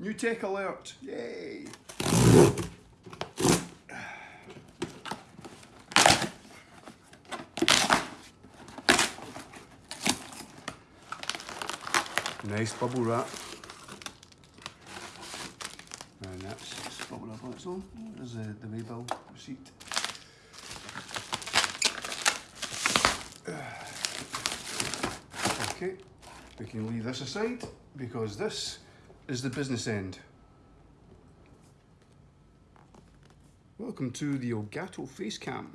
New tech alert, yay! Nice bubble wrap. And that's just bubble wrap on its own. There's the, the waybill receipt. Okay, we can leave this aside because this is the business end. Welcome to the Elgato Facecam.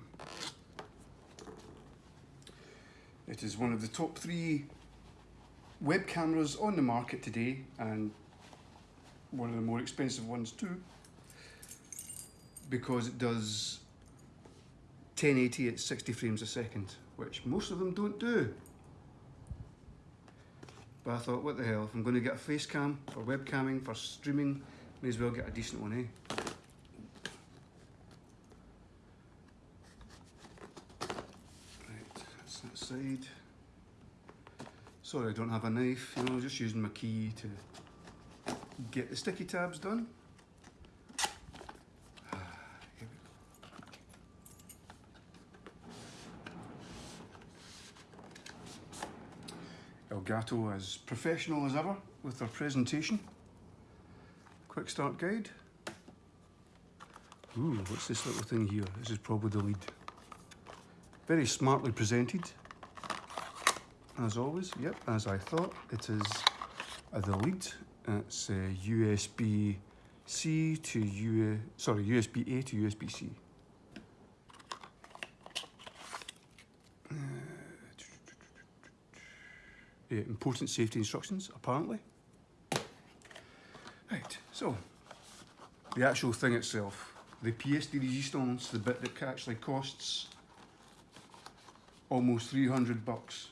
It is one of the top three web cameras on the market today and one of the more expensive ones too because it does 1080 at 60 frames a second which most of them don't do. But I thought, what the hell, if I'm going to get a face cam for webcamming, for streaming, may as well get a decent one, eh? Right, that's that side. Sorry I don't have a knife, you know, just using my key to get the sticky tabs done. Elgato as professional as ever with their presentation. Quick start guide. Ooh, what's this little thing here? This is probably the lead. Very smartly presented. As always, yep, as I thought, it is uh, the lead. It's uh, USB-C to U, sorry, USB-A to USB-C. Important safety instructions, apparently. Right, so the actual thing itself, the pièce de résistance, the bit that actually costs almost 300 bucks.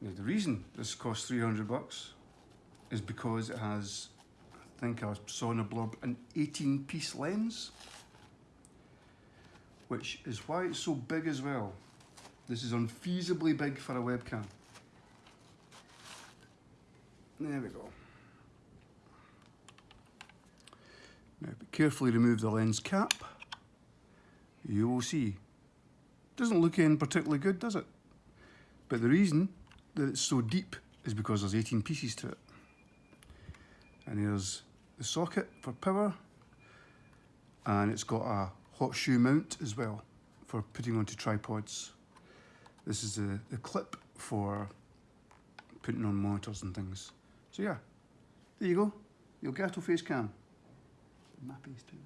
Now the reason this costs 300 bucks is because it has, I think I saw in a blurb, an 18 piece lens which is why it's so big as well. This is unfeasibly big for a webcam. There we go. Now carefully remove the lens cap. You will see. Doesn't look in particularly good, does it? But the reason that it's so deep is because there's 18 pieces to it. And here's the socket for power. And it's got a hot shoe mount as well for putting onto tripods. This is the, the clip for putting on monitors and things. So yeah, there you go, Elgato face cam. Too.